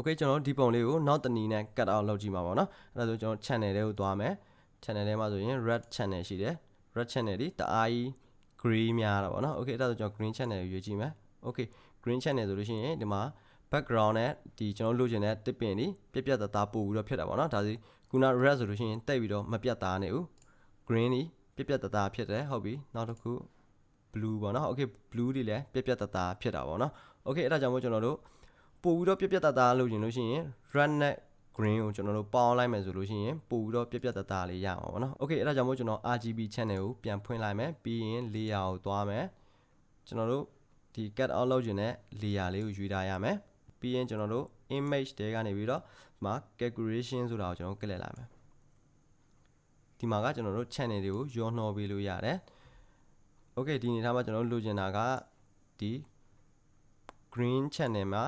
okay ကျွန်တော်ဒီပုံလေးကိုနောက်တနည်းနဲ့ cut out လုပ်ကြည့်မှာပေါ့နော်အဲ့ဒါဆိုကျွန်တော် channel တွေကိုသွားမယ် channel ထဲမှာဆိုရင် red channel ရှိတယ် red channel ဒီတအားကြီး gray များတာပေါ့နော် okay အဲ့ဒါဆိုကျွန်တော် green channel ကိုရွေးကြည့်မယ် okay green channel ဆိုလို့ရှိရင်ဒီမှာ background နဲ့ဒီကျွန်တော်လိုချင်တဲ့တစ်ပင်ဒီပြက်ပြက်သားသားပို့ပြီးတော့ဖြစ်တာပေါ့နော်ဒါစီခုန red ဆိုလို့ရှိရင်တိတ်ပြီးတော့မပြတ်သားနေဘူး green ဒီပြက်ပြက်သားသားဖြစ်တယ်ဟုတ်ပြီနောက်တစ်ခု blue ပေါ့နော် okay blue တွေလည်းပြက်ပြက်သားသားဖြစ်တာပေါ့နော် okay အဲ့ဒါကြောင့်မို့ကျွန်တော်တို့ ပို့ပြီးတော့ပြက်ပြက်သားသားလုပ်ချင်လို့ရှိရင် red နဲ့ green ကိုကျွန်တော်တို့ပေါင်းလိုက်မယ်ဆိုလို့ရှိရင်ပို့ပြီးတော့ပြက်ပြက်သားသားလေးရအောင်ပေါ့နော် okay အဲ့ဒါကြောင့်မို့ကျွန်တော် RGB channel ကိုပြန်ဖွင့်လိုက်မယ်ပြီးရင် layer ကိုသွားမယ်ကျွန်တော်တို့ဒီ cut out လုပ်ချင်တဲ့ layer လေးကိုယူထားရမယ်ပြီးရင်ကျွန်တော်တို့ image တဲကနေပြီးတော့ဒီမှာ calculation ဆိုတာကိုကျွန်တော်ကလစ်လိုက်မယ်ဒီမှာကကျွန်တော်တို့ channel တွေကိုရောနှောပေးလို့ရတယ် okay ဒီအနေထားမှာကျွန်တော်တို့လိုချင်တာကဒီ green channel မှာ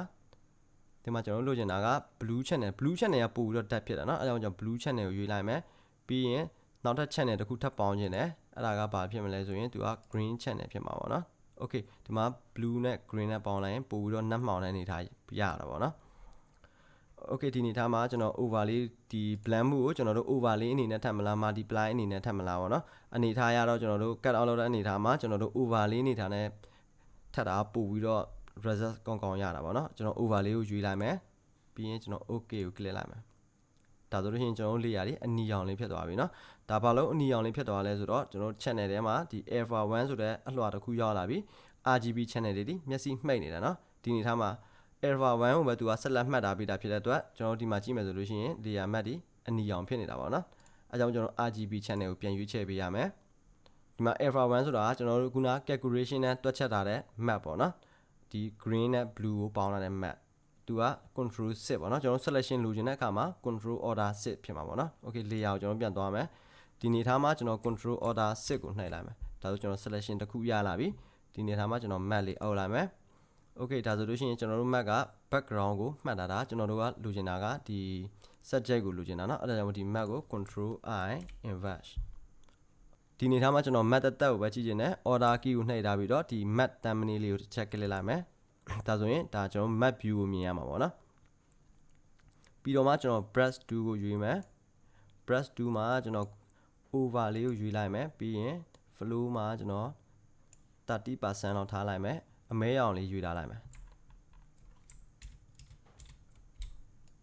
ဒီမှာကျွန်တော်တို့လိုချင်တာက blue channel blue channel ကပို့ပြီးတော့တက်ဖြစ်တာเนาะအဲဒါကြောင့်ကျွန်တော် blue channel ကိုရွေးလိုက်မယ်ပြီးရင်နောက်ထပ် channel တစ်ခုထပ်ပေါင်းခြင်းတယ်အဲ့ဒါကဘာဖြစ်မလဲဆိုရင်သူက green channel ဖြစ်မှာပေါ့เนาะ okay ဒီမှာ blue နဲ့ green နဲ့ပေါင်းလိုက်ရင်ပို့ပြီးတော့နှက်မှောင်တဲ့အနေထားရတာပေါ့เนาะ okay ဒီအနေထားမှာကျွန်တော် overlay ဒီ blend မှုကိုကျွန်တော်တို့ overlay အနေနဲ့ထပ်မလား multiply အနေနဲ့ထပ်မလားပေါ့เนาะအနေထားရတော့ကျွန်တော်တို့ cut out လုပ်တဲ့အနေထားမှာကျွန်တော်တို့ overlay အနေထားနဲ့ထပ်တာပို့ပြီးတော့ result ကောင်းကောင်းရတာပေါ့เนาะကျွန်တော် overlay ကိုယူလိုက်မယ်ပြီးရင်ကျွန်တော် okay ကို click လိုက်မယ်ဒါဆိုလို့ရှိရင်ကျွန်တော်တို့ layer တွေအနီရောင်လေးဖြစ်သွားပြီเนาะဒါဘာလို့အနီရောင်လေးဖြစ်သွားလဲဆိုတော့ကျွန်တော် channel ထဲမှာဒီ alpha 1ဆိုတဲ့အလွှာတစ်ခုရောက်လာပြီ RGB channel တွေဒီမျက်စိမှိတ်နေတာเนาะဒီအနေထားမှာ alpha 1ကိုပဲသူကဆက်လက်မှတ်ထားပေးတာဖြစ်တဲ့အတွက်ကျွန်တော်ဒီမှာကြည့်မယ်ဆိုလို့ရှိရင် layer map ဒီအနီရောင်ဖြစ်နေတာပေါ့เนาะအဲကြောင့်ကျွန်တော် RGB channel ကိုပြန်ရွေးချယ်ပေးရမယ်ဒီမှာ alpha 1ဆိုတာကကျွန်တော်တို့ခုန calculation နဲ့တွက်ချက်ထားတဲ့ map ပေါ့เนาะ ဒီ green နဲ့ blue ကိုပေါင်းထားတဲ့ map သူက control 6ပေါ့เนาะကျွန်တော် selection လိုချင်တဲ့အခါမှာ control order 6ဖြစ်မှာပေါ့เนาะ okay layer ကိုကျွန်တော်ပြန်သွားမယ်ဒီနေထားမှာကျွန်တော် control order 6ကိုနှိပ်လိုက်မယ်ဒါဆိုကျွန်တော် selection တစ်ခုရလာပြီဒီနေထားမှာကျွန်တော် map လေးအုပ်လိုက်မယ် okay ဒါဆိုလို့ရှိရင်ကျွန်တော်တို့ map က background ကိုမှတ်ထားတာကျွန်တော်တို့ကလိုချင်တာကဒီ subject ကိုလိုချင်တာเนาะအဲ့ဒါကြောင့်ဒီ map ကို control i inverse ဒီနေထားမှာကျွန်တော် map တက်တက်ကိုပဲကြည့်ချင်တယ် order key ကိုနှိပ်ထားပြီးတော့ဒီ map thumbnail လေးကို check ကလစ်လိုက်မယ်ဒါဆိုရင်ဒါကျွန်တော် map view ကိုမြင်ရမှာပေါ့နော်ပြီးတော့မှကျွန်တော် brush 2ကိုရွေးမယ် brush 2မှာကျွန်တော် over လေးကိုရွေးလိုက်မယ်ပြီးရင် flow မှာကျွန်တော်30%လောက်ထားလိုက်မယ်အမဲရောင်လေးရွေးထားလိုက်မယ်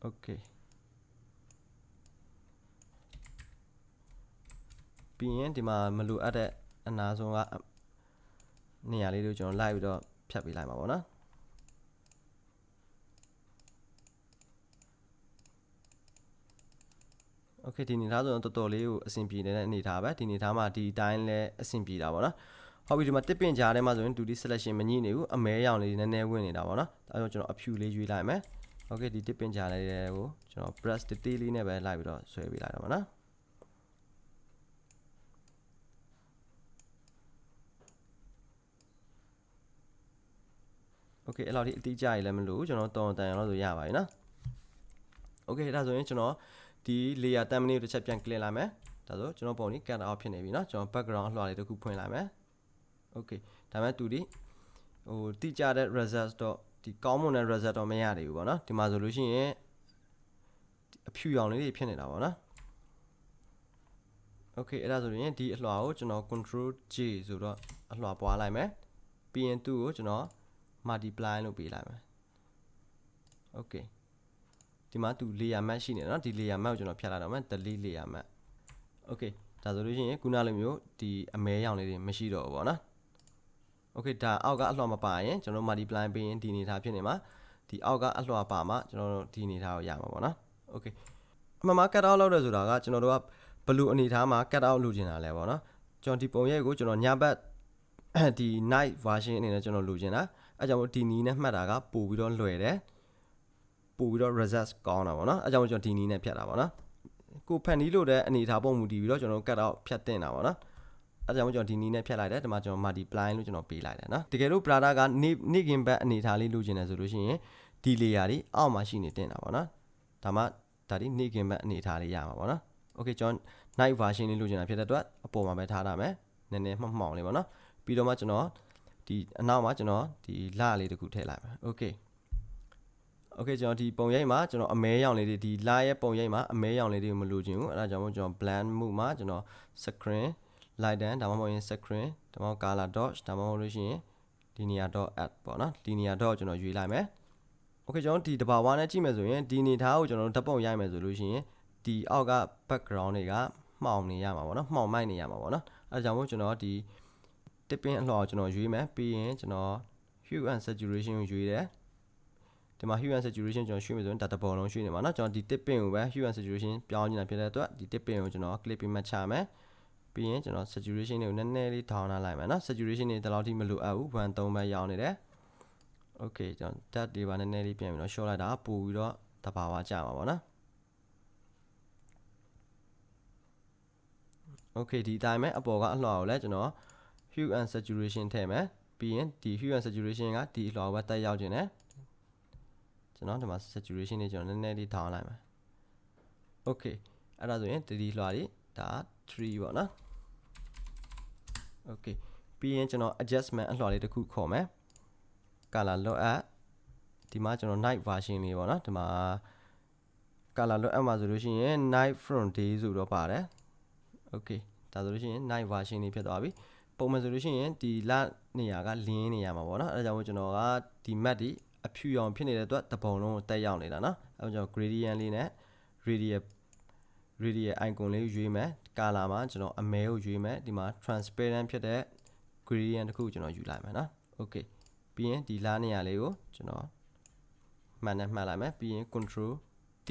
okay ပြီးရင်ဒီမှာမလိုအပ်တဲ့အနာဆုံးကနေရာလေးတွေကိုကျွန်တော်လိုက်ပြီးတော့ဖြတ်ပေးလိုက်ပါပေါ့နော် okay ဒီအနေထားဆိုတော့တော်တော်လေးကိုအဆင်ပြေနေတဲ့အနေထားပဲဒီအနေထားမှာဒီအတိုင်းလဲအဆင်ပြေတာပေါ့နော်ဟုတ်ပြီဒီမှာတစ်ပင်ကြားထဲမှာဆိုရင် duty selection မညှိနေဘူးအမဲရောင်လေးနည်းနည်းဝင်နေတာပေါ့နော်ဒါကြောင့်ကျွန်တော်အဖြူလေးရွေးလိုက်မယ်โอเคဒီတစ်ပင်ကြားလေးကိုကျွန်တော် brush detail လေးနဲ့ပဲလိုက်ပြီးတော့ဆွဲပေးလိုက်တော့ပါနော် okay အဲ့လောက်ထိအတိအကျရည်လည်းမလို့ကျွန်တော်တော်တန်ရအောင်ဆိုရပါပြီနော် okay ဒါဆိုရင်ကျွန်တော်ဒီ layer thumbnail တစ်ချက်ပြန် clear လာမယ်ဒါဆိုကျွန်တော်ပုံလေး cut out ဖြစ်နေပြီနော်ကျွန်တော် background လှော်လေးတစ်ခုဖွင့်လိုက်မယ် okay ဒါမှတူဒီဟိုတိကျတဲ့ result တော့ဒီကောင်းမွန်တဲ့ result တော့မရသေးဘူးပေါ့နော်ဒီမှာဆိုလို့ရှိရင်အဖြူရောင်လေးတွေဖြစ်နေတာပေါ့နော် okay အဲ့ဒါဆိုရင်ဒီအလှော်ကိုကျွန်တော် control J ဆိုတော့အလှော်ပွားလိုက်မယ်ပြီးရင်သူ့ကိုကျွန်တော် multiply လုပ်ပေးလိုက်မယ် okay ဒီမှာသူ layer map ရှိနေတယ်เนาะဒီ layer map ကိုကျွန်တော်ဖြတ်လိုက်တော့မယ် delete layer map okay ဒါဆိုလို့ရှိရင်ခုနလိုမျိုးဒီအမဲရောင်လေးတွေမရှိတော့ဘူးပေါ့နော် okay ဒါအောက်ကအလွှာမပါရင်ကျွန်တော် multiply ပေးရင်ဒီအနေထားဖြစ်နေမှာဒီအောက်ကအလွှာပါမှာကျွန်တော်တို့ဒီအနေထားကိုရမှာပေါ့နော် okay အမှန်မှာ cut out လုပ်ရဆိုတာကကျွန်တော်တို့ကဘလူအနေထားမှာ cut out လုပ်ချင်တာလဲပေါ့နော်ကျွန်တော်ဒီပုံရိပ်ကိုကျွန်တော်ညဘက်ဒီ night version အနေနဲ့ကျွန်တော်လိုချင်တာ အဲကြောင့်ဒီနီးနဲ့မှတ်တာကပို့ပြီးတော့လွယ်တယ်ပို့ပြီးတော့ result ကောင်းတာပေါ့နော်အဲကြောင့်ကျွန်တော်ဒီနီးနဲ့ဖြတ်တာပေါ့နော်ကိုဖန်နီးလို့တဲ့အနေထားပုံမူတည်ပြီးတော့ကျွန်တော် cut out ဖြတ်တင်တာပေါ့နော်အဲကြောင့်ကျွန်တော်ဒီနီးနဲ့ဖြတ်လိုက်တယ်ဒီမှာကျွန်တော် multiply လို့ကျွန်တော်ပေးလိုက်တယ်နော်တကယ်လို့ brother ကနေ့နေ့ကင်ဘက်အနေထားလေးလိုချင်တယ်ဆိုလို့ရှိရင်ဒီ layer တွေအောက်မှာရှိနေတင်တာပေါ့နော်ဒါမှဒါဒီနေ့ကင်ဘက်အနေထားလေးရမှာပေါ့နော် okay ကျွန်တော် night version လေးလိုချင်တာဖြစ်တဲ့အတွက်အပေါ်မှာပဲထားတာမယ်နည်းနည်းမှမှောင်လေးပေါ့နော်ပြီးတော့မှကျွန်တော် ဒီအနောက်မှာကျွန်တော်ဒီလလေးတစ်ခုထည့်လိုက်ပါ okay okay ကျွန်တော်ဒီပုံရိပ်မှာကျွန်တော်အမဲရောင်လေးတွေဒီလရဲ့ပုံရိပ်မှာအမဲရောင်လေးတွေမလိုချင်ဘူးအဲဒါကြောင့်မို့ကျွန်တော် blend မှုမှာကျွန်တော် screen light down ဒါမှမဟုတ်ရင် screen ဒါမှမဟုတ် color dodge ဒါမှမဟုတ်လို့ရှိရင် linear dot add ပေါ့နော် linear dot ကျွန်တော်ရွေးလိုက်မယ် okay ကျွန်တော်ဒီတဘာဝနဲ့ကြည့်မယ်ဆိုရင်ဒီနေသားကိုကျွန်တော်ဓာတ်ပုံရိုက်မယ်ဆိုလို့ရှိရင်ဒီအောက်က background တွေကမှောင်နေရမှာပေါ့နော်မှောင်မိုက်နေရမှာပေါ့နော်အဲဒါကြောင့်မို့ကျွန်တော်ဒီ tipping အလှော်ကျွန်တော်ရွေးမယ်ပြီးရင်ကျွန်တော် hue and saturation ကိုရွေးတယ်ဒီမှာ hue and saturation ကျွန်တော်ရွှေ့မယ်ဆိုရင်ဒါတစ်ပုံလုံးရွှေ့နေမှာเนาะကျွန်တော်ဒီ tipping ကိုပဲ hue and saturation ပြောင်းနေတာဖြစ်တဲ့အတွက်ဒီ tipping ကိုကျွန်တော် clip ပြီးမှတ်ချမယ်ပြီးရင်ကျွန်တော် saturation တွေကိုနည်းနည်းလေးထောင်းထားလိုက်မယ်เนาะ saturation တွေဒီလောက်ထိမလိုအပ်ဘူး1 3ပဲရောင်းနေတယ် okay ကျွန်တော် tab တွေပါနည်းနည်းလေးပြန်ပြီးတော့ short လိုက်တာပို့ပြီးတော့တဘာဝကြမှာပေါ့နော် okay ဒီအတိုင်းပဲအပေါ်ကအလှော်ကိုလည်းကျွန်တော် hue and saturation ထည့်မယ်ပြီးရင်ဒီ hue and saturation ကဒီအလှော်ပဲတက်ရောက်ခြင်းနဲ့ကျွန်တော်ဒီမှာ saturation လေးကျွန်တော်နည်းနည်းလေးထောင်းလိုက်မယ် okay အဲ့ဒါဆိုရင်ဒီဒီလှော်လေးဒါ3ပေါ့နော် okay ပြီးရင်ကျွန်တော် adjustment အလှော်လေးတစ်ခုခေါ်မယ် color load at ဒီမှာကျွန်တော် night version လေးပေါ့နော်ဒီမှာ color load at မှာဆိုလို့ရှိရင် night from day ဆိုတော့ပါတယ် okay ဒါဆိုလို့ရှိရင် night version လေးဖြစ်သွားပြီ ပုံမှန်ဆိုလို့ရှိရင်ဒီလနေရာကလင်းနေရမှာပေါ့နော်အဲဒါကြောင့်မို့ကျွန်တော်ကဒီ map ဒီအဖြူရောင်ဖြစ်နေတဲ့အတွက်တပုံလုံးကိုတက်ရောက်နေတာနော်အဲဒါကြောင့် gradient လေးနဲ့ radial radial icon လေးကိုရွေးမယ် color မှာကျွန်တော်အမဲကိုရွေးမယ်ဒီမှာ transparent ဖြစ်တဲ့ gradient တစ်ခုကျွန်တော်ယူလိုက်မယ်နော် okay ပြီးရင်ဒီလားနေရာလေးကိုကျွန်တော်မှန်နဲ့မှတ်လိုက်မယ်ပြီးရင် control T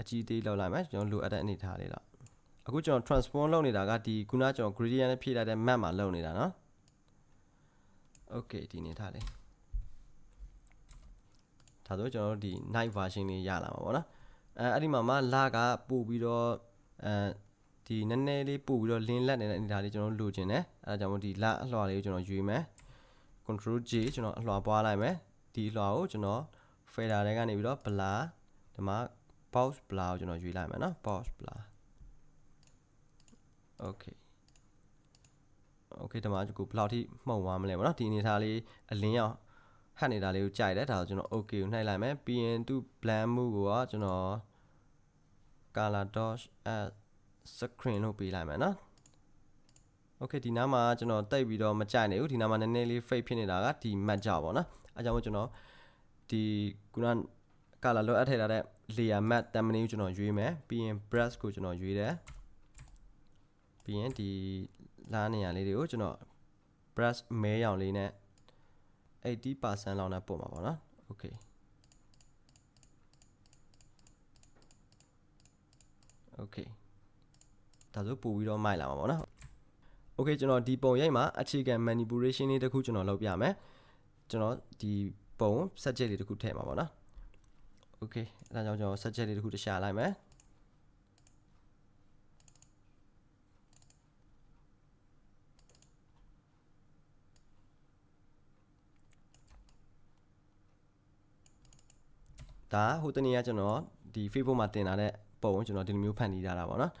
အကြီးသေးလောက်လိုက်မယ်ကျွန်တော်လိုအပ်တဲ့အနေထားလေးတော့ အခုကျွန်တော် transform လုပ်နေတာကဒီခုနကျွန်တော် gradient နဲ့ဖြည့်လိုက်တဲ့ map မှာလုပ်နေတာเนาะ okay ဒီအနေထားလေးဒါဆိုကျွန်တော်တို့ဒီ night version လေးရလာမှာပေါ့နော်အဲအဲ့ဒီမှာမှလာကပို့ပြီးတော့အဲဒီနည်းနည်းလေးပို့ပြီးတော့ link လက်နေတဲ့အနေထားလေးကျွန်တော်လိုချင်တယ်အဲဒါကြောင့်မို့ဒီလာအလှော်လေးကိုကျွန်တော်ရွေးမယ် control J ကျွန်တော်အလွှာပွားလိုက်မယ်ဒီအလွှာကိုကျွန်တော် fader တွေကနေပြီးတော့ blur ဒီမှာ pause blur ကိုကျွန်တော်ရွေးလိုက်မယ်နော် pause blur okay okay ဒီမှာကိုဘယ်လောက်ထိမှုံသွားမလဲပေါ့နော်ဒီအနေထားလေးအလင်းရောင်ဟတ်နေတာလေးကိုကြိုက်တယ်ဒါဆိုကျွန်တော် okay ကိုနှိုက်လိုက်မယ်ပြီးရင်သူ blend မှုကိုကကျွန်တော် color dash at screen လို့ပေးလိုက်မယ်နော် okay ဒီနားမှာကျွန်တော်တိတ်ပြီးတော့မကြိုက်နိုင်ဘူးဒီနားမှာနည်းနည်းလေး fade ဖြစ်နေတာကဒီ match ကြပေါ့နော်အဲကြောင့်မို့ကျွန်တော်ဒီခုန color လောက်အပ်ထည့်ထားတဲ့ layer matte တမနင်းကိုကျွန်တော်ရွေးမယ်ပြီးရင် brush ကိုကျွန်တော်ရွေးတယ် ပြီးရင်ဒီလားနေရာလေးတွေကိုကျွန်တော် brush မဲရောင်လေးနဲ့80%လောက်နဲ့ပို့မှာပေါ့နော် okay okay ဒါဆိုပို့ပြီးတော့မိုက်လာမှာပေါ့နော် okay ကျွန်တော်ဒီပုံရိုက်မှာအခြေခံ manipulation လေးတစ်ခုကျွန်တော်လုပ်ပြမယ်ကျွန်တော်ဒီပုံ subject လေးတစ်ခုထည့်မှာပေါ့နော် okay အဲဒါကြောင့်ကျွန်တော် subject လေးတစ်ခုတခြားလိုက်မယ် ဒါဟိုတနေ့ကကျွန်တော်ဒီ Facebook မှာတင်လာတဲ့ပုံကိုကျွန်တော်ဒီလိုမျိုးဖန်တီးထားတာပေါ့နော်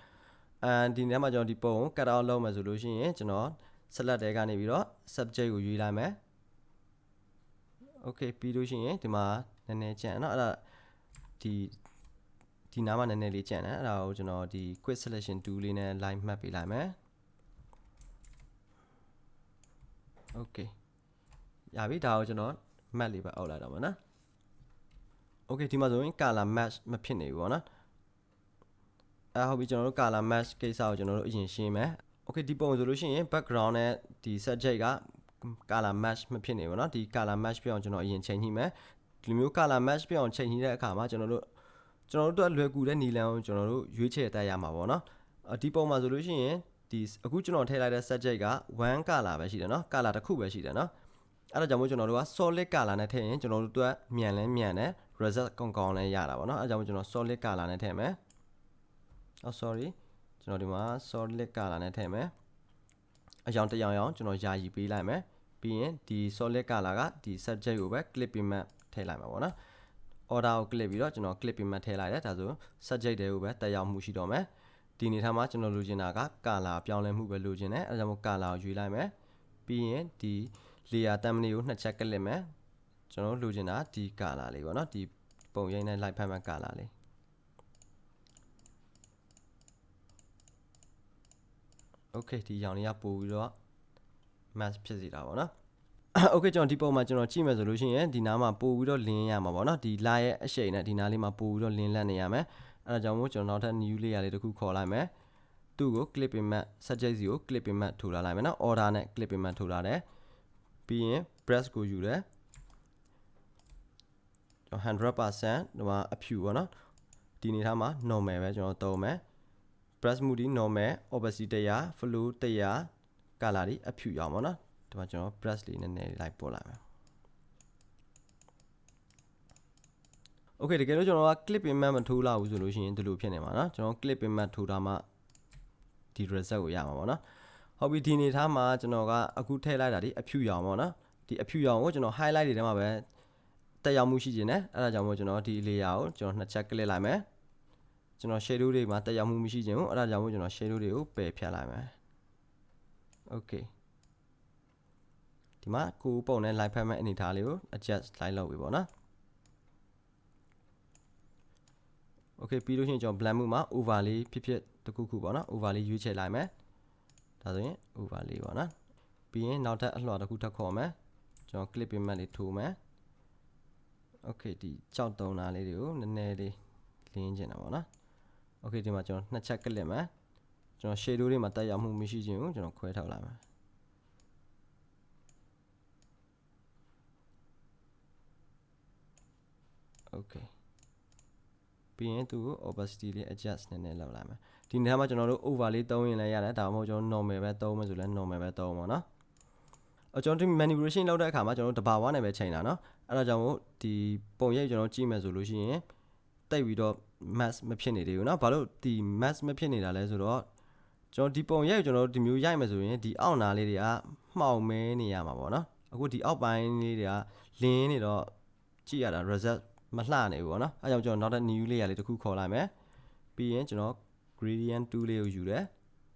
အဲဒီနေ့မှာကျွန်တော်ဒီပုံကို cut out လုပ်မယ်ဆိုလို့ရှိရင်ကျွန်တော် select တဲကနေပြီးတော့ subject ကိုရွေးလိုက်မယ် okay ပြီးလို့ရှိရင်ဒီမှာနည်းနည်းကြံ့เนาะအဲ့ဒါဒီဒီနားမှာနည်းနည်းလေးကြံ့တယ်အဲ့ဒါကိုကျွန်တော်ဒီ quick selection tool လေးနဲ့ line မှတ်ပေးလိုက်မယ် okay ရပြီဒါကိုကျွန်တော် map လေးပဲအောက်လိုက်တော့မှာနော် okay ဒီမှာဆိုရင် color match မဖြစ်နေဘူးပေါ့နော်အဲဟုတ်ပြီကျွန်တော်တို့ color match ကိစ္စကိုကျွန်တော်တို့အရင်ရှင်းမယ် okay ဒီပုံဆိုလို့ရှိရင် background နဲ့ဒီ subject က color match မဖြစ်နေဘူးเนาะဒီ color match ပြအောင်ကျွန်တော်အရင်ချိန်ညှိမယ်ဒီလိုမျိုး color match ပြအောင်ချိန်ညှိတဲ့အခါမှာကျွန်တော်တို့ကျွန်တော်တို့လွယ်ကူတဲ့နီလန်ကိုကျွန်တော်တို့ရွေးချယ်တတ်ရမှာပေါ့เนาะဒီပုံမှာဆိုလို့ရှိရင်ဒီအခုကျွန်တော်ထည့်လိုက်တဲ့ subject က1 color ပဲရှိတယ်เนาะ color တစ်ခုပဲရှိတယ်เนาะအဲ့ဒါကြောင့်မို့ကျွန်တော်တို့က solid color နဲ့ထည့်ရင်ကျွန်တော်တို့အတွက်မြန်လဲမြန်တယ် result ကောင်းကောင်းလည်းရတာပေါ့နော်အဲကြောင့်ကျွန်တော် solid color နဲ့ထည့်မယ်။အော် sorry ကျွန်တော်ဒီမှာ solid color နဲ့ထည့်မယ်။အကြောင်းတရောင်ရောင်ကျွန်တော်ယာယီပေးလိုက်မယ်။ပြီးရင်ဒီ solid color ကဒီ subject ကိုပဲ clip payment ထည့်လိုက်မှာပေါ့နော်။ order ကို clip ပြီးတော့ကျွန်တော် clip payment ထည့်လိုက်တယ်ဒါဆို subject တွေကိုပဲတက်ရောက်မှုရှိတော့မယ်။ဒီအနေထားမှာကျွန်တော်လိုချင်တာက color ပြောင်းလဲမှုပဲလိုချင်တယ်အဲကြောင့် color ကိုယူလိုက်မယ်။ပြီးရင်ဒီ layer thumbnail ကိုနှစ်ချက်ကလစ်မယ်။ ကျွန်တော်တို့လိုချင်တာဒီကာလာလေးပေါ့နော်ဒီပုံရိပ်နဲ့ light ဖက်မှကာလာလေး okay ဒီရောင်လေးကပို့ပြီးတော့ match ဖြစ်စီတာပေါ့နော် okay ကျွန်တော်ဒီပုံမှာကျွန်တော်ကြည့်မယ်ဆိုလို့ရှိရင်ဒီနားမှာပို့ပြီးတော့လင်းရမှာပေါ့နော်ဒီ line ရဲ့အရှိန်နဲ့ဒီနားလေးမှာပို့ပြီးတော့လင်းလက်နေရမယ်အဲဒါကြောင့်မို့ကျွန်တော်နောက်ထပ် new layer လေးတစ်ခုခေါ်လိုက်မယ်သူ့ကို clip image subject စီကို clip image ထိုးလာလိုက်မယ်နော် order နဲ့ clip image ထိုးလာတယ်ပြီးရင် brush ကိုယူတယ် ကျွန်တော်100%ဒီမှာအဖြူပေါ့နော်ဒီနေထားမှာ normal ပဲကျွန်တော်သုံးမယ် brush moody normal opacity 100 flow 100 color ဒီအဖြူရအောင်ပေါ့နော်ဒီမှာကျွန်တော် brush လေးနည်းနည်းလိုက်ပို့လိုက်မယ် Okay တကယ်လို့ကျွန်တော်က clip image မထိုးလာဘူးဆိုလို့ရှိရင်ဒီလိုဖြစ်နေမှာเนาะကျွန်တော် clip image ထိုးတာမှဒီ result ကိုရမှာပေါ့เนาะဟုတ်ပြီဒီနေထားမှာကျွန်တော်ကအခုထည့်လိုက်တာဒီအဖြူရောင်ပေါ့เนาะဒီအဖြူရောင်ကိုကျွန်တော် highlight တွေထဲမှာပဲ တက်ရောက်မှုရှိခြင်းနဲ့အဲ့ဒါကြောင့်မို့ကျွန်တော်ဒီ layer ကိုကျွန်တော်နှစ်ချက် click လိုက်မယ်ကျွန်တော် shadow တွေမှာတက်ရောက်မှုမရှိခြင်းဘူးအဲ့ဒါကြောင့်မို့ကျွန်တော် shadow တွေကိုပယ်ဖြတ်လိုက်မယ် Okay ဒီမှာကိုယ်ပုံနဲ့ light ဖက်မဲ့အနေထားလေးကို adjust လိုက်လုပ်ပြီပေါ့နော် Okay ပြီးလို့ရှိရင်ကျွန်တော် blend မှုမှာ over လေးဖြစ်ဖြစ်တစ်ခုခုပေါ့နော် over လေးရွေးချယ်လိုက်မယ်ဒါဆိုရင် over လေးပေါ့နော်ပြီးရင်နောက်ထပ်အလွှာတစ်ခုထပ်ခေါ်မယ်ကျွန်တော် clip image လေးထိုးမယ် Okay ဒီကြောက်တုံးသားလေးတွေကိုနည်းနည်းလေးလင်းကျင်တာပေါ့နော် Okay ဒီမှာကျွန်တော်နှစ်ချက်ကလစ်မယ်ကျွန်တော် shadow တွေမှာတက်ရောက်မှုမရှိခြင်းကိုကျွန်တော်ခွဲထုတ်လိုက်မယ် Okay ပြီးရင်သူ့ကို opacity လေး adjust နည်းနည်းလုပ်လိုက်မယ်ဒီနေရာမှာကျွန်တော်တို့ over လေးသုံးရင်လည်းရတယ်ဒါမှမဟုတ်ကျွန်တော် normal ပဲသုံးမယ်ဆိုလည်း normal ပဲသုံးပါတော့အကျွန်တော်ဒီ manipulation လုပ်တဲ့အခါမှာကျွန်တော်တို့တဘာဝနဲ့ပဲချိန်တာเนาะ အဲ့ဒါကြောင့်မို့ဒီပုံရိပ်ကျွန်တော်ကြည့်မယ်ဆိုလို့ရှိရင်တိတ်ပြီးတော့ mass မဖြစ်နေသေးဘူးเนาะဘာလို့ဒီ mass မဖြစ်နေတာလဲဆိုတော့ကျွန်တော်ဒီပုံရိပ်ကျွန်တော်ဒီမျိုးရိုက်မယ်ဆိုရင်ဒီအောက်နာလေးတွေကမှောင်မဲနေရမှာပေါ့เนาะအခုဒီအောက်ပိုင်းလေးတွေကလင်းနေတော့ကြည့်ရတာ result မလှနေဘူးပေါ့နော်အဲကြောင့်ကျွန်တော်နောက်ထပ် new layer လေးတစ်ခုခေါ်လိုက်မယ်ပြီးရင်ကျွန်တော် gradient tool လေးကိုယူတယ်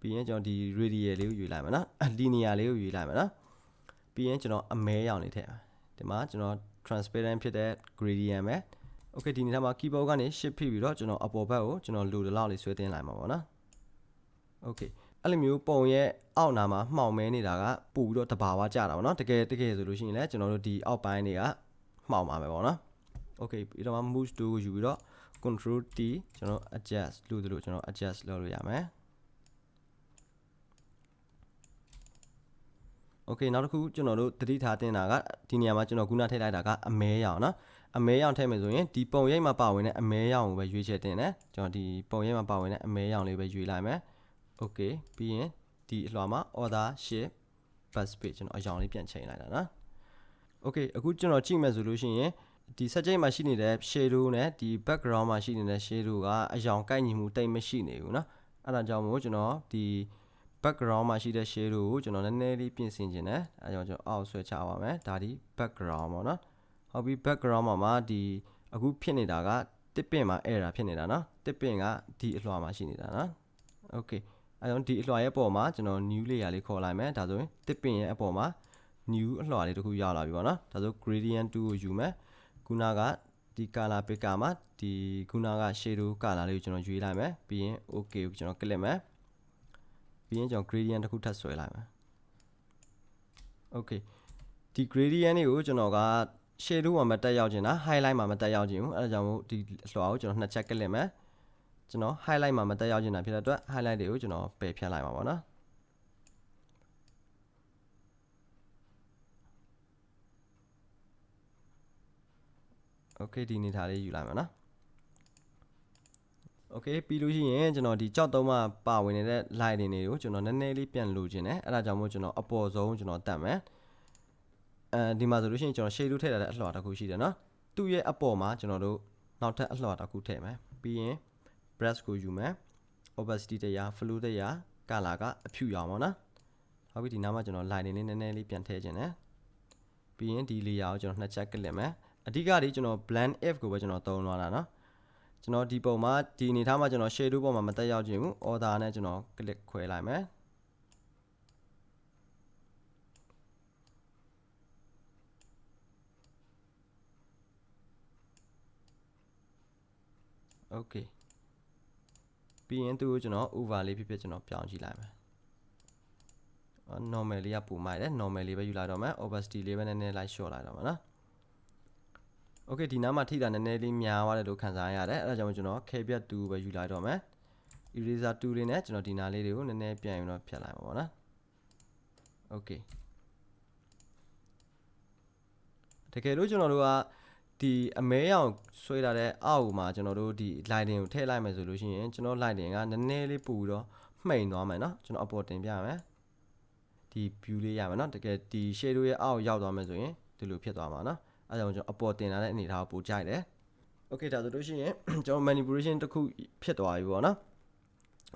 ပြီးရင်ကျွန်တော်ဒီ radial လေးကိုယူလိုက်မယ်နော် linear လေးကိုယူလိုက်မယ်နော်ပြီးရင်ကျွန်တော်အမဲရောင်လေးထည့်ဒီမှာကျွန်တော် transparent ဖြစ်တဲ့ gradient ပဲ okay ဒီနေ့မှာ keyboard ကနေ shift ဖိပြီးတော့ကျွန်တော်အပေါ်ဘက်ကိုကျွန်တော်လိုတလောက်လေးဆွဲတင်လိုက်မှာပေါ့နော် okay အဲ့လိုမျိုးပုံရဲ့အောက်နာမှာမှောင်မဲနေတာကပို့ပြီးတော့တဘာဝကြတာပေါ့နော်တကယ်တကယ်ဆိုလို့ရှိရင်လည်းကျွန်တော်တို့ဒီအောက်ပိုင်းတွေကမှောင်ပါမယ်ပေါ့နော် okay ပြီးတော့မှ move to ကိုယူပြီးတော့ control T ကျွန်တော် adjust လို့တို့ကျွန်တော် adjust လုပ်လို့ရမယ် okay နောက်တစ်ခုကျွန်တော်တို့သတိထားတင်တာကဒီနေရာမှာကျွန်တော်ခုနထည့်လိုက်တာကအမဲရောင်နော်အမဲရောင်ထည့်မယ်ဆိုရင်ဒီပုံရိပ်မှာပါဝင်တဲ့အမဲရောင်ကိုပဲရွေးချယ်တင်တယ်ကျွန်တော်ဒီပုံရိပ်မှာပါဝင်တဲ့အမဲရောင်လေးပဲရွေးလိုက်မယ် okay ပြီးရင်ဒီအလွှာမှာ order shift bus page ကျွန်တော်အရောင်လေးပြန်ချိန်လိုက်တာနော် okay အခုကျွန်တော်ကြည့်မယ်ဆိုလို့ရှိရင်ဒီ subject မှာရှိနေတဲ့ shadow နဲ့ဒီ background မှာရှိနေတဲ့ shadow ကအယောင်ကိုက်ညီမှုတိတ်မရှိနေဘူးเนาะအဲ့ဒါကြောင့်မို့ကျွန်တော်ဒီ background မှာရှိတဲ့ shadow ကိုကျွန်တော်နည်းနည်းလေးပြင်ဆင်ခြင်းနဲ့အဲကြောင့်ကျွန်တော်အောက်ဆွဲချပါမယ်ဒါဒီ background ပေါ့နော်ဟုတ်ပြီ background မှာမှာဒီအခုဖြစ်နေတာကတစ်ပင်မှာ error ဖြစ်နေတာနော်တစ်ပင်ကဒီအလွှာမှာရှိနေတာနော် okay အဲကြောင့်ဒီအလွှာရဲ့ပေါ်မှာကျွန်တော် new layer လေးခေါ်လိုက်မယ်ဒါဆိုရင်တစ်ပင်ရဲ့အပေါ်မှာ new အလွှာလေးတစ်ခုရလာပြီပေါ့နော်ဒါဆို gradient 2ကိုယူမယ်ခုနကဒီ color picker မှာဒီခုနက shadow color လေးကိုကျွန်တော်ရွေးလိုက်မယ်ပြီးရင် okay ကိုကျွန်တော် click မယ် ပြီးရင်ကျွန်တော် gradient တစ်ခုထပ်ဆွဲလိုက်မယ် okay ဒီ gradient လေးကိုကျွန်တော်က shadow မှာမတက်ရောက်ခြင်းလား highlight မှာမတက်ရောက်ခြင်းဘူးအဲဒါကြောင့်မို့ဒီအလွှာကိုကျွန်တော်နှစ်ချက် click မယ်ကျွန်တော် highlight မှာမတက်ရောက်ခြင်းတာဖြစ်တဲ့အတွက် highlight တွေကိုကျွန်တော်ပယ်ဖြတ်လိုက်ပါပါနော် okay ဒီနေထားလေးယူလိုက်မှာနော် okay ပြီးလို့ရှိရင်ကျွန်တော်ဒီကြောက်သုံးမှာပါဝင်နေတဲ့ line တွေတွေကိုကျွန်တော်နည်းနည်းလေးပြန်လိုချင်တယ်အဲ့ဒါကြောင့်မို့ကျွန်တော်အပေါ်ဆုံးကျွန်တော်တတ်မယ်အဲဒီမှာဆိုလို့ရှိရင်ကျွန်တော် shade လို့ထည့်ထားတဲ့အလှော်တစ်ခုရှိတယ်နော်သူ့ရဲ့အပေါ်မှာကျွန်တော်တို့နောက်ထပ်အလှော်တစ်ခုထည့်မယ်ပြီးရင် brush ကိုယူမယ် opacity တရား flow တရား color ကအဖြူရောင်ပါနော်ဟုတ်ပြီဒီနားမှာကျွန်တော် line တွေနည်းနည်းလေးပြန်ထည့်ခြင်းတယ်ပြီးရင်ဒီ layer ကိုကျွန်တော်နှစ်ချက်ကလစ်မယ်အဓိကဒီကျွန်တော် blend if ကိုပဲကျွန်တော်သုံးသွားတာเนาะ ကျွန်တော်ဒီပုံမှာဒီအနေထားမှာကျွန်တော် shadow ပုံမှာမတက်ရောက်ခြင်းဘူး order နဲ့ကျွန်တော် click ခွဲလိုက်မယ်โอเคပြီးရင်သူ့ကိုကျွန်တော် over လေးဖြစ်ဖြစ်ကျွန်တော်ပြောင်းကြည့်လိုက်မယ် normal လေးကပုံမိုက်တယ် normal လေးပဲယူလာတော့မယ် opacity လေးပဲနည်းနည်းလိုက် short လိုက်တော့မယ်နော် okay ဒီနားမှာထိတာနည်းနည်းလေးများသွားတယ်လို့ခံစားရတယ်အဲဒါကြောင့်ကျွန်တော် k ပြတ်2ပဲယူလိုက်တော့မယ် eraser 2လေးနဲ့ကျွန်တော်ဒီနားလေးတွေကိုနည်းနည်းပြန်ယူတော့ဖြတ်လိုက်မှာပေါ့နော် okay တကယ်လို့ကျွန်တော်တို့ကဒီအမဲရောင်ဆွဲထားတဲ့အောက်မှာကျွန်တော်တို့ဒီ lighting ကိုထည့်လိုက်မယ်ဆိုလို့ရှိရင်ကျွန်တော် lighting ကနည်းနည်းလေးပူပြီးတော့မှိန်သွားမယ်เนาะကျွန်တော်အပေါ်တင်ပြမယ်ဒီ view လေးရမယ်เนาะတကယ်ဒီ shadow ရဲ့အောက်ရောက်သွားမယ်ဆိုရင်ဒီလိုဖြစ်သွားမှာเนาะ အဲဒါကြောင့်ကျွန်တော်အပေါ်တင်လာတဲ့အနေအထားကိုပိုကြိုက်တယ် okay ဒါဆိုလို့ရှိရင်ကျွန်တော် manipulation တစ်ခုဖြစ်သွားပြီပေါ့နော်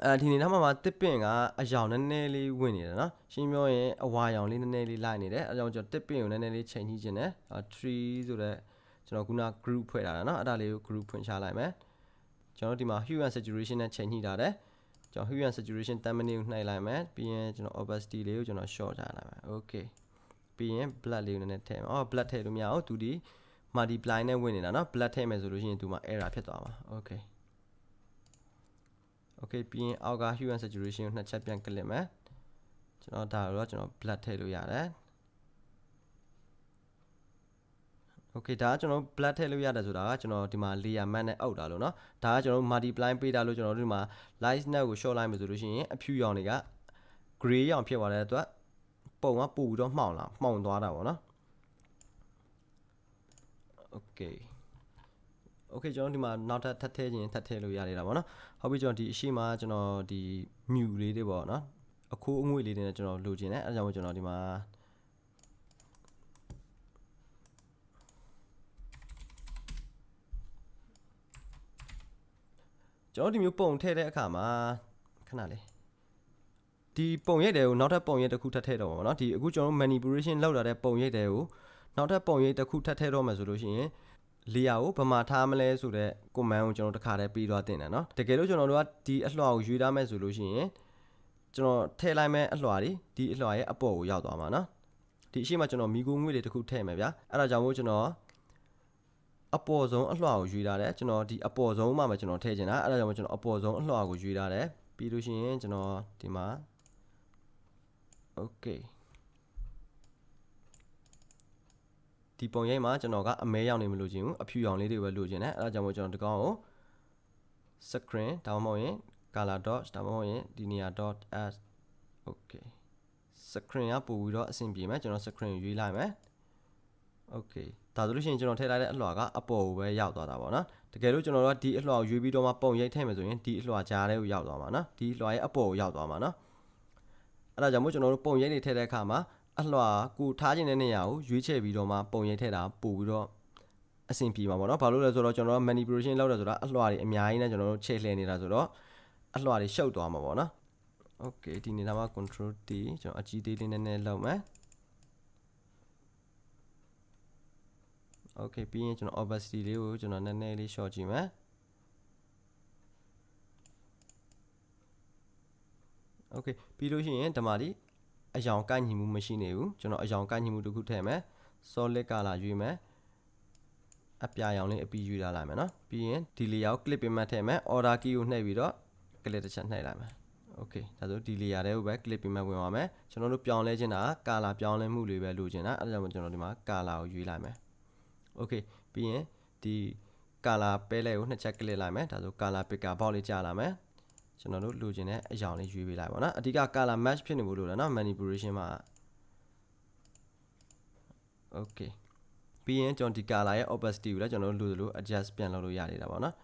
အဲဒီနေနားမှာတစ်ပင်ကအယောင်နည်းနည်းလေးဝင်နေတယ်နော်ရှင်းပြောရင်အဝါရောင်လေးနည်းနည်းလေးလိုက်နေတယ်အဲကြောင့်ကျွန်တော်တစ်ပင်ကိုနည်းနည်းလေးချိန်ကြီးခြင်းတယ်3ဆိုတော့ကျွန်တော်ခုန group ဖွဲ့ထားတာနော်အဲ့ဒါလေးကို group ဖွင့်ချလိုက်မယ်ကျွန်တော်ဒီမှာ hue and saturation နဲ့ချိန်ကြီးထားတယ်ကျွန်တော် hue and saturation 10 minute ကိုနှိုက်လိုက်မယ်ပြီးရင်ကျွန်တော် opacity လေးကိုကျွန်တော် short ထားလိုက်မယ် okay ပြီးရင် blood လေးကိုနည်းနည်းထည့်မယ်အော် blood ထည့်လို့မရအောင်သူဒီ multiply နဲ့ဝင်နေတာเนาะ blood ထည့်မယ်ဆိုလို့ရှိရင်သူမှာ error ဖြစ်သွားမှာ okay okay ပြီးရင်အောက်က hue and saturation ကိုနှစ်ချက်ပြန်ကလစ်မယ်ကျွန်တော်ဒါတော့ကျွန်တော် blood ထည့်လို့ရတယ် okay ဒါကကျွန်တော် blood ထည့်လို့ရတယ်ဆိုတာကကျွန်တော်ဒီမှာ layer mask နဲ့အောက်တာလို့เนาะဒါကကျွန်တော် multiply ပေးတာလို့ကျွန်တော်တို့ဒီမှာ light net ကို short လိုက်မယ်ဆိုလို့ရှိရင်အဖြူရောင်တွေက gray ရောင်ဖြစ်သွားတဲ့အတွက် ပုံကပို့ပြီးတော့မှောင်လာမှောင်သွားတာပေါ့နော် okay okay ကျွန်တော်ဒီမှာနောက်ထပ်ထပ်ထည့်ခြင်းထပ်ထည့်လို့ရနေတာပေါ့နော်ဟုတ်ပြီကျွန်တော်ဒီအရှိမကျွန်တော်ဒီ mute လေးတွေပေါ့နော်အခိုးအငွေ့လေးတွေနဲ့ကျွန်တော်လိုချင်တယ်အဲဒါကြောင့်ကျွန်တော်ဒီမှာကျွန်တော်ဒီမျိုးပုံထည့်တဲ့အခါမှာခဏလေး ဒီပုံရိပ်တွေကိုနောက်ထပ်ပုံရိပ်တစ်ခုထပ်ထည့်တော့ပါเนาะဒီအခုကျွန်တော် manipulation လောက်လာတဲ့ပုံရိပ်တွေကိုနောက်ထပ်ပုံရိပ်တစ်ခုထပ်ထည့်တော့မယ်ဆိုလို့ရှိရင် layer ကိုဘယ်မှာထားမလဲဆိုတော့ command ကိုကျွန်တော်တစ်ခါတည်းပြီးသွားတင်တယ်เนาะတကယ်လို့ကျွန်တော်တို့ကဒီအလွှာကိုရွေးထားမယ်ဆိုလို့ရှိရင်ကျွန်တော်ထည့်လိုက်မယ်အလွှာဒီဒီအလွှာရဲ့အပေါ်ကိုရောက်သွားမှာเนาะဒီအရှိမကျွန်တော်မိကိုငွေတွေတစ်ခုထည့်မယ်ဗျာအဲ့ဒါကြောင့်မို့ကျွန်တော်အပေါ်ဆုံးအလွှာကိုရွေးထားတယ်ကျွန်တော်ဒီအပေါ်ဆုံးမှာပဲကျွန်တော်ထည့်ချင်တာအဲ့ဒါကြောင့်ကျွန်တော်အပေါ်ဆုံးအလွှာကိုရွေးထားတယ်ပြီးလို့ရှိရင်ကျွန်တော်ဒီမှာ okay ဒီပုံရိပ်မှာကျွန်တော်ကအမဲရောင်နေမလို့ခြင်းဘူးအဖြူရောင်လေးတွေပဲလိုချင်တယ်အဲ့ဒါကြောင့်မို့ကျွန်တော်ဒီကောင်ကို screen ဒါမှမဟုတ်ရင် color dot ဒါမှမဟုတ်ရင်ဒီနေရာ dot as okay screen ကပို့ပြီးတော့အဆင်ပြေမယ်ကျွန်တော် screen ကိုရွေးလိုက်မယ် okay ဒါဆိုလို့ရှိရင်ကျွန်တော်ထည့်လိုက်တဲ့အလွှာကအပေါ်ကိုပဲရောက်သွားတာပေါ့နော်တကယ်လို့ကျွန်တော်တို့ကဒီအလွှာကိုရွေးပြီးတော့မှပုံရိပ်ထည့်မယ်ဆိုရင်ဒီအလွှာကြားထဲကိုရောက်သွားမှာနော်ဒီအလွှာရဲ့အပေါ်ကိုရောက်သွားမှာနော် အဲ့ဒါကြောင့်မို့ကျွန်တော်တို့ပုံရိပ်တွေထည့်တဲ့အခါမှာအလွှာကိုထားခြင်းတဲ့နေရာကိုရွေးချယ်ပြီးတော့မှပုံရိပ်ထည့်တာပို့ပြီးတော့အဆင်ပြေမှာပေါ့နော်ဘာလို့လဲဆိုတော့ကျွန်တော်တို့ manipulation လုပ်တယ်ဆိုတာအလွှာတွေအများကြီးနဲ့ကျွန်တော်တို့ချဲ့လှည့်နေတာဆိုတော့အလွှာတွေရှုပ်သွားမှာပေါ့နော် okay ဒီနေတာမှာ control T ကျွန်တော်အကြီးသေးလေးနည်းနည်းလုပ်မယ် okay ပြီးရင်ကျွန်တော် opacity လေးကိုကျွန်တော်နည်းနည်းလေး short ကြည့်မယ် okay ပြီးလို့ရှိရင်ဒီမှာဒီအယောင်ကိုက်ညီမှုမရှိနေဘူးကျွန်တော်အယောင်ကိုက်ညီမှုတစ်ခုထည့်မယ် solid color ရွေးမယ်အပြာရောင်လေးအပီးရွေးထားလိုက်မယ်နော်ပြီးရင်ဒီ layer ကို clip ပေးမှတ်ထည့်မယ် order key ကိုနှိပ်ပြီးတော့ clip တစ်ချက်နှိပ်လိုက်မယ် okay ဒါဆိုဒီ layer တွေကိုပဲ clip ပေးမှတ်ဝင်ပါမယ်ကျွန်တော်တို့ပြောင်းလဲခြင်းတာ color ပြောင်းလဲမှုတွေပဲလိုချင်တာအဲဒါကြောင့်ကျွန်တော်ဒီမှာ color ကိုရွေးလိုက်မယ် okay ပြီးရင်ဒီ color ပဲလဲကိုနှစ်ချက်ကလစ်လိုက်မယ်ဒါဆို color picker box လေးကြာလာမယ် ကျွန်တော်တို့လိုချင်တဲ့အရောင်လေးရွေးပေးလိုက်ပါတော့အဓိက color match ဖြစ်နေဖို့လိုတယ်နော် manipulation မှာ okay ပြီးရင်ကျွန်တော်ဒီ color ရဲ့ opacity ကိုလည်းကျွန်တော်တို့လိုလို adjust ပြန်လုပ်လို့ရနေတာပါနော်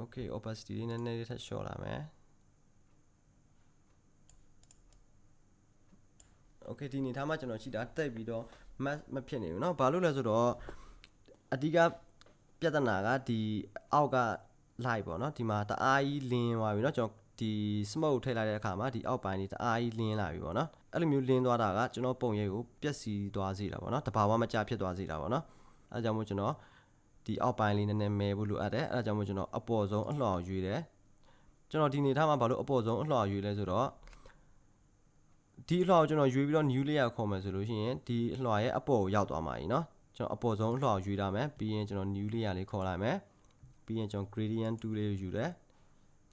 okay opacity လေးနည်းနည်းလေးထပ်လျှော့လာမယ် okay ဒီနေထားမှာကျွန်တော်ရှိတာတက်ပြီးတော့ match မဖြစ်နေဘူးเนาะဘာလို့လဲဆိုတော့ အဓိကပြဿနာကဒီအောက်က light ပေါ့เนาะဒီမှာတအားကြီးလင်းသွားပြီเนาะကျွန်တော်ဒီ smoke ထည့်လိုက်တဲ့အခါမှာဒီအောက်ပိုင်းလေးတအားကြီးလင်းလာပြီပေါ့เนาะအဲ့လိုမျိုးလင်းသွားတာကကျွန်တော်ပုံရိပ်ကိုပျက်စီးသွားစေတာပေါ့เนาะတဘာဝမကျဖြစ်သွားစေတာပေါ့เนาะအဲကြောင့်မို့ကျွန်တော်ဒီအောက်ပိုင်းလေးနည်းနည်းမဲဖို့လိုအပ်တယ်အဲဒါကြောင့်မို့ကျွန်တော်အပေါ်ဆုံးအလှော်ရွေးတယ်ကျွန်တော်ဒီနေထားမှာဘာလို့အပေါ်ဆုံးအလှော်ရွေးလဲဆိုတော့ ဒီအလွှာကိုကျွန်တော်ရွေးပြီးတော့ new layer ခေါ်မယ်ဆိုလို့ရှိရင်ဒီအလွှာရဲ့အပေါ်ကိုရောက်သွားမှာကြီးเนาะ ကျွန်တော်အပေါ်ဆုံးအလှော်ယူလာမယ်ပြီးရင်ကျွန်တော် new layer လေးခေါ်လိုက်မယ်ပြီးရင်ကျွန်တော် gradient 2လေးကိုယူတယ်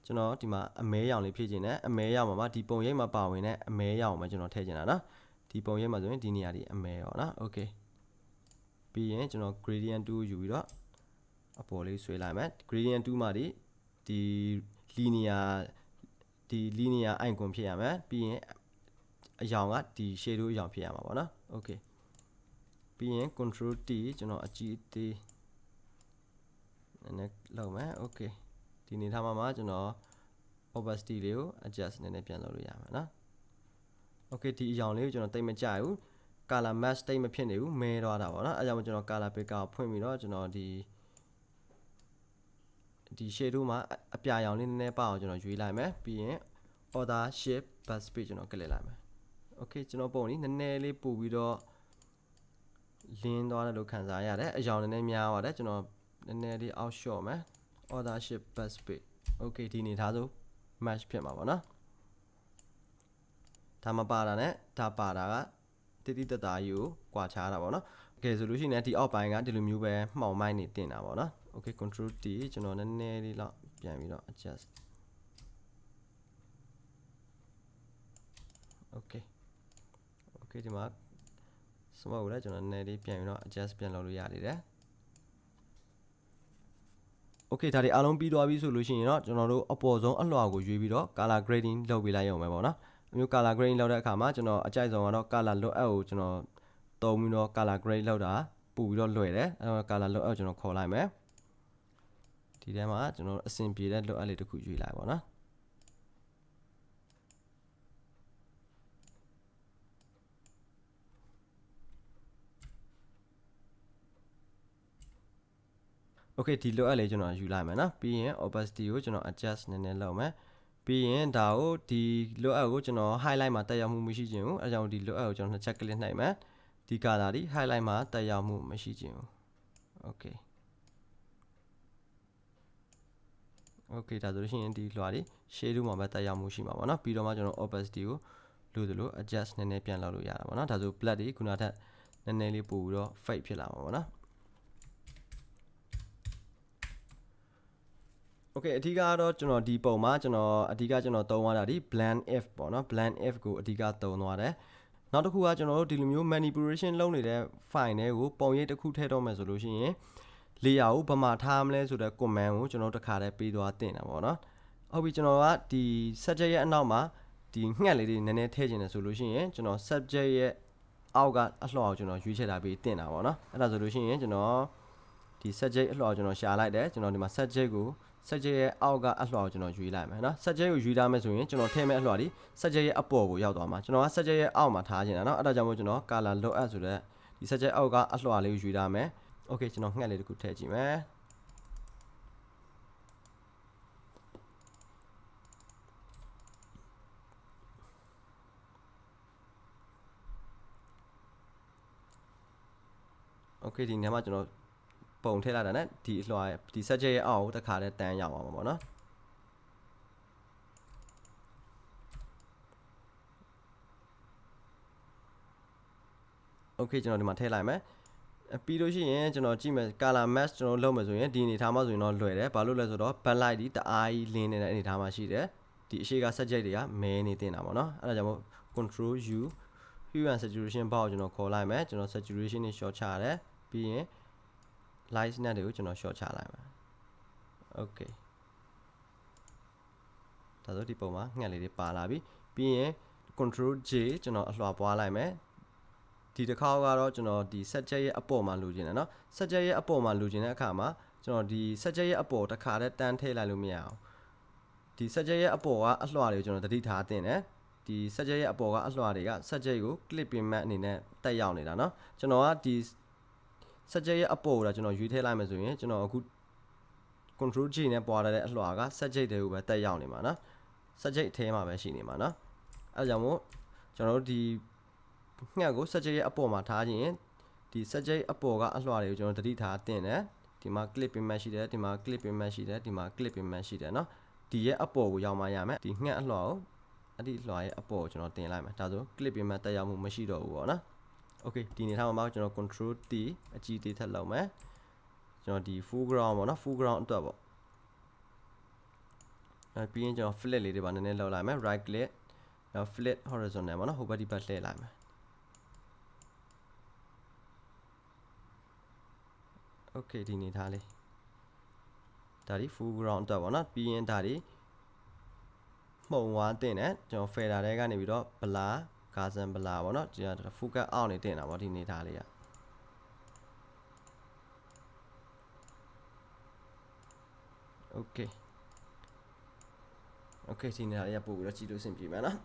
ကျွန်တော်ဒီမှာအမဲရောင်လေးဖြည့်ခြင်းနဲ့အမဲရောင်မှာပါဒီပုံရိပ်မှာပါဝင်တဲ့အမဲရောင်မှာကျွန်တော်ထည့်ခြင်းတာနော်ဒီပုံရိပ်မှာဆိုရင်ဒီနေရာဒီအမဲရောနော် okay ပြီးရင်ကျွန်တော် gradient 2ယူပြီးတော့အပေါ်လေးဆွဲလိုက်မယ် gradient 2မှာဒီဒီ linear ဒီ linear icon ဖြစ်ရမယ်ပြီးရင်အယောင်ကဒီ shadow အယောင်ဖြစ်ရမှာပေါ့နော် okay ပြီးရင် control T ကျွန်တော်အကြည့်သေးနည်းနည်းလောက်မယ် okay ဒီနေထားမှာမှာကျွန်တော် opacity လေးကို adjust နည်းနည်းပြန်လုပ်လို့ရမှာနော် okay ဒီအရောင်လေးကိုကျွန်တော်တိတ်မကြဘူး color match တိတ်မဖြစ်နေဘူးမဲသွားတာပေါ့နော်အဲကြောင့်ကျွန်တော် color picker ကိုဖွင့်ပြီးတော့ကျွန်တော်ဒီဒီ shadow မှာအပြာရောင်လေးနည်းနည်းပါအောင်ကျွန်တော်ရွေးလိုက်မယ်ပြီးရင် order shape bus page ကျွန်တော်ကလစ်လိုက်မယ် okay ကျွန်တော်ပုံလေးနည်းနည်းလေးပို့ပြီးတော့ လင်းသွားတယ်လို့ခံစားရတယ်အယောင်နည်းနည်းများပါတယ်ကျွန်တော်နည်းနည်းလေးအောက်လျှော့မယ် order ship bus page okay ဒီနေသားဆို match ဖြစ်မှာပေါ့နော်ဒါမပါတာနဲ့ဒါပါတာကတိတိတသားကြီးကိုကွာခြားတာပေါ့နော်။ကဲဆိုလို့ရှိရင်ဒီအောက်ပိုင်းကဒီလိုမျိုးပဲမှောင်မိုက်နေတင်တာပေါ့နော်။ Okay control T ကျွန်တော်နည်းနည်းလေးတော့ပြန်ပြီးတော့ adjust Okay Okay ဒီမှာ smoke ကိုလည်းကျွန်တော်နည်းနည်းလေးပြန်ပြီးတော့ adjust ပြန်လုပ်လို့ရနေတယ် okay ဒါတွေအားလုံးပြီးသွားပြီဆိုလို့ရှိရင်တော့ကျွန်တော်တို့အပေါ်ဆုံးအလွှာကိုရွေးပြီးတော့ color grading လုပ်ပေးလိုက်ရုံပဲပေါ့နော်အမျိုး color grading လုပ်တဲ့အခါမှာကျွန်တော်အကြိုက်ဆုံးကတော့ color load out ကိုကျွန်တော်သုံးပြီးတော့ color grade လောက်တာပို့ပြီးတော့လွယ်တယ်အဲတော့ color load out ကျွန်တော်ခေါ်လိုက်မယ်ဒီထဲမှာကျွန်တော်အဆင်ပြေတဲ့ load out လေးတစ်ခုရွေးလိုက်ပါတော့โ okay ဒီလိုအပ်လေးကျွန်တော်ယူလိုက်မယ်နော်ပြီးရင် opacity ကိုကျွန်တော် adjust နည်းနည်းလုပ်မယ်ပြီးရင်ဒါကိုဒီလိုအပ်ကိုကျွန်တော် highlight မှာတက်ရောက်မှုမရှိခြင်းဘူးအဲကြောင့်ဒီလိုအပ်ကိုကျွန်တော်နှစ်ချက် click နှိပ်မယ်ဒီ color ဒီ highlight မှာတက်ရောက်မှုမရှိခြင်းဘူး okay okay ဒါဆိုလို့ရှိရင်ဒီလွှာလေး shadow မှာပဲတက်ရောက်မှုရှိမှာပေါ့နော်ပြီးတော့မှကျွန်တော် opacity ကိုလို့သလို adjust နည်းနည်းပြန်လုပ်လို့ရတာပေါ့နော်ဒါဆို black တွေခုနထက်နည်းနည်းလေးပို့ပြီးတော့ fade ဖြစ်လာမှာပေါ့နော် โอเคအဓိကကတော့ကျွန်တော်ဒီပုံမှာကျွန်တော်အဓိကကျွန်တော်သုံးသွားတာဒီ blend if ပေါ့နော် blend if ကိုအဓိကသုံးသွားတယ်နောက်တစ်ခုကကျွန်တော်တို့ဒီလိုမျိုး manipulation လုပ်နေတဲ့ file တွေကိုပုံရိပ်တစ်ခုထည့်တော့မယ်ဆိုလို့ရှိရင် layer ကိုဘာမှထားမလဲဆိုတဲ့ command ကိုကျွန်တော်တခါတည်းပေးသွားတင်တာပေါ့နော်ဟုတ်ပြီကျွန်တော်ကဒီ subject ရဲ့အနောက်မှာဒီငှက်လေးတွေနည်းနည်းထည့်ခြင်းတယ်ဆိုလို့ရှိရင်ကျွန်တော် subject ရဲ့အောက်ကအလှော်ကိုကျွန်တော်ရွေးချယ်တာပြီးတင်တာပေါ့နော်အဲ့ဒါဆိုလို့ရှိရင်ကျွန်တော်ဒီ subject အလှော်ကိုကျွန်တော်ရှာလိုက်တယ်ကျွန်တော်ဒီမှာ subject ကို subject ရဲ့အောက်ကအလှော်ကိုကျွန်တော်ရွေးလိုက်မယ်နော် subject ကိုရွေးထားမယ်ဆိုရင်ကျွန်တော်ထည့်မဲ့အလှော်ဒီ subject ရဲ့အပေါ်ကိုရောက်သွားမှာကျွန်တော်က subject ရဲ့အောက်မှာထားခြင်းတာနော်အဲ့ဒါကြောင့်မို့ကျွန်တော် color load up ဆိုတဲ့ဒီ subject အောက်ကအလှော်လေးကိုရွေးထားမယ် okay ကျွန်တော်ငှက်လေးတစ်ခုထည့်ကြည့်မယ်โอเคဒီနေရာမှာကျွန်တော် ပုံထည့်လိုက်တာ ਨੇ ဒီအလွှာဒီ subject ရဲ့အောက်ကိုတစ်ခါတည်းတန်းရောက်အောင်ပါပေါ့နော်โอเคကျွန်တော်ဒီမှာထည့်လိုက်မယ်ပြီးလို့ရှိရင်ကျွန်တော်ကြည့်မယ် color match ကျွန်တော်လုပ်မယ်ဆိုရင်ဒီအနေထားမှာဆိုရင်တော့လွယ်တယ်ဘာလို့လဲဆိုတော့ backlight ဒီတအားကြီးလင်းနေတဲ့အနေထားမှာရှိတယ်ဒီအရှိက subject တွေကမဲနေတင်တာပေါ့နော်အဲ့ဒါကြောင့်မို့ control u hue and saturation bar ကိုကျွန်တော်ခေါ်လိုက်မယ်ကျွန်တော် saturation နဲ့ short ချရတယ်ပြီးရင် light net တွေကိုကျွန်တော် short ချလိုက်မယ် okay ဒါဆိုဒီပုံမှာငှက်လေးတွေပါလာပြီပြီးရင် control j ကျွန်တော်အလွှာပွားလိုက်မယ်ဒီတစ်ခါကတော့ကျွန်တော်ဒီ subject ရဲ့အပေါ်မှာလိုချင်တယ်เนาะ subject ရဲ့အပေါ်မှာလိုချင်တဲ့အခါမှာကျွန်တော်ဒီ subject ရဲ့အပေါ်တစ်ခါတည်းတန်းထည့်လိုက်လို့မရအောင်ဒီ subject ရဲ့အပေါ်ကအလွှာတွေကိုကျွန်တော်တတိထားတင်တယ်ဒီ subject ရဲ့အပေါ်ကအလွှာတွေက subject ကို clip pin mat အနေနဲ့တက်ရောက်နေတာเนาะကျွန်တော်ကဒီ subject ရဲ့အပေါ်ကိုဒါကျွန်တော်ရွေးထည့်လိုက်မယ်ဆိုရင်ကျွန်တော်အခု control G နဲ့ပွာတဲ့အလှော်က subject တွေကိုပဲတက်ရောက်နေမှာနော် subject အထဲမှာပဲရှိနေမှာနော်အဲကြောင့်မို့ကျွန်တော်တို့ဒီငှက်ကို subject ရဲ့အပေါ်မှာထားခြင်းဒီ subject အပေါ်ကအလှော်တွေကိုကျွန်တော်တတိထားတင်တယ်ဒီမှာ clip payment ရှိတယ်ဒီမှာ clip payment ရှိတယ်ဒီမှာ clip payment ရှိတယ်နော်ဒီရဲ့အပေါ်ကိုရောက်မှရမယ်ဒီငှက်အလှော်ကိုအဲ့ဒီလှော်ရဲ့အပေါ်ကိုကျွန်တော်တင်လိုက်မှာဒါဆို clip payment တက်ရောက်မှုမရှိတော့ဘူးပေါ့နော် okay ဒီနေထားမှာကျွန်တော် control T အကြီးသေးထက်လောက်မယ်ကျွန်တော်ဒီ full ground ပေါ့နော် full ground အတွက်ပေါ့အဲပြီးရင်ကျွန်တော် flip လေးတွေပါနည်းနည်းလောက်လိုက်မယ် right click နောက် flip horizontal ပေါ့နော်ဟိုဘက်ဒီဘက်လှည့်လိုက်မယ် okay ဒီနေထားလေးဒါဒီ full ground အတွက်ပေါ့နော်ပြီးရင်ဒါဒီမှုံဝါတင်တယ်ကျွန်တော် fader တွေကနေပြီးတော့ blur ကာဇန် blur ပေါ့နော်ဒီက focus out နေတင်တာပေါ့ဒီနေထားလေးက okay okay ဒီနေရာလေးကပို့ပြီးတော့ကြည့်လို့အဆင်ပြေမှာနော်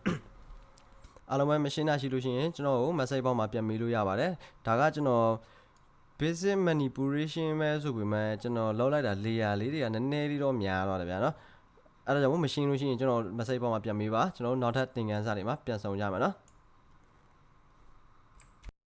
အားလုံးပဲမရှင်းတာရှိလို့ရှိရင်ကျွန်တော်ကို message box မှာပြန်မေးလို့ရပါတယ်ဒါကကျွန်တော် basic manipulation ပဲဆိုပေမဲ့ကျွန်တော်လောက်လိုက်တာ layer လေးတွေကနည်းနည်းလေးတော့များတော့တယ်ဗျာနော်အဲ့ဒါကြောင့်မရှင်းလို့ရှိရင်ကျွန်တော် message box မှာပြန်မေးပါကျွန်တော်တို့နောက်ထပ်သင်ခန်းစာတွေမှာပြန်ဆောင်ကြမယ်နော်